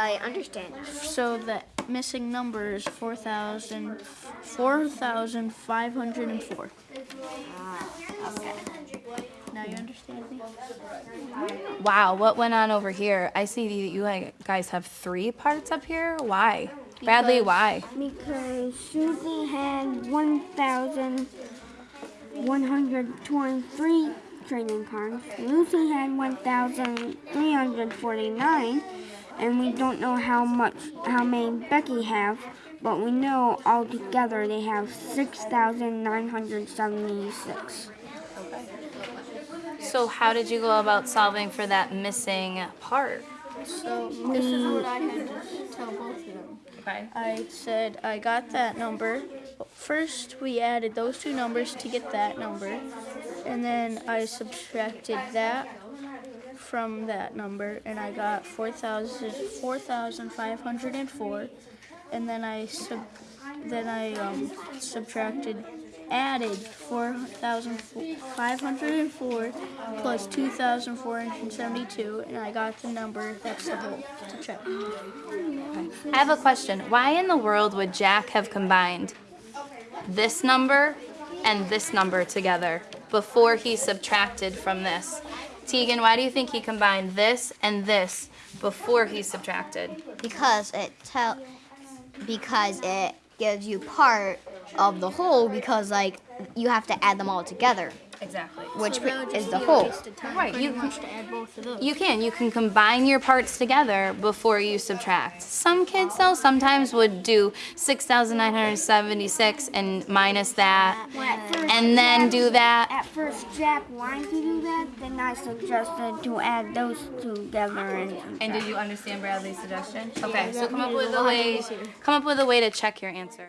I understand. So the missing number is 4,000, 4,504. Ah, okay. Now you understand me? Hmm? Wow, what went on over here? I see that you guys have three parts up here. Why? Bradley, why? Because Susie had 1,123 trading cards. Lucy had 1,349, and we don't know how much, how many Becky have, but we know altogether they have 6,976. So how did you go about solving for that missing part? So this is what I had to tell both of them. Okay. I said I got that number. First, we added those two numbers to get that number, and then I subtracted that from that number, and I got 4,000 4,504. And then I sub, then I um, subtracted, added 4,504 plus 2,472, and I got the number. That's the whole to check. I have a question. Why in the world would Jack have combined this number and this number together before he subtracted from this? Tegan, why do you think he combined this and this before he subtracted? Because it tell because it gives you part of the whole because like you have to add them all together, Exactly. which So is the whole. waste of time Right, you- much to add both of those. You can. You can combine your parts together before you subtract. Some kids, though, sometimes would do 6,976 and minus that, Well, at first, and then Jack- do that. At first, Jack wanted to do that, then I suggested to add those together and. And did you understand Bradley's suggestion? Okay, so come up with a way. Come up with a way to check your answer.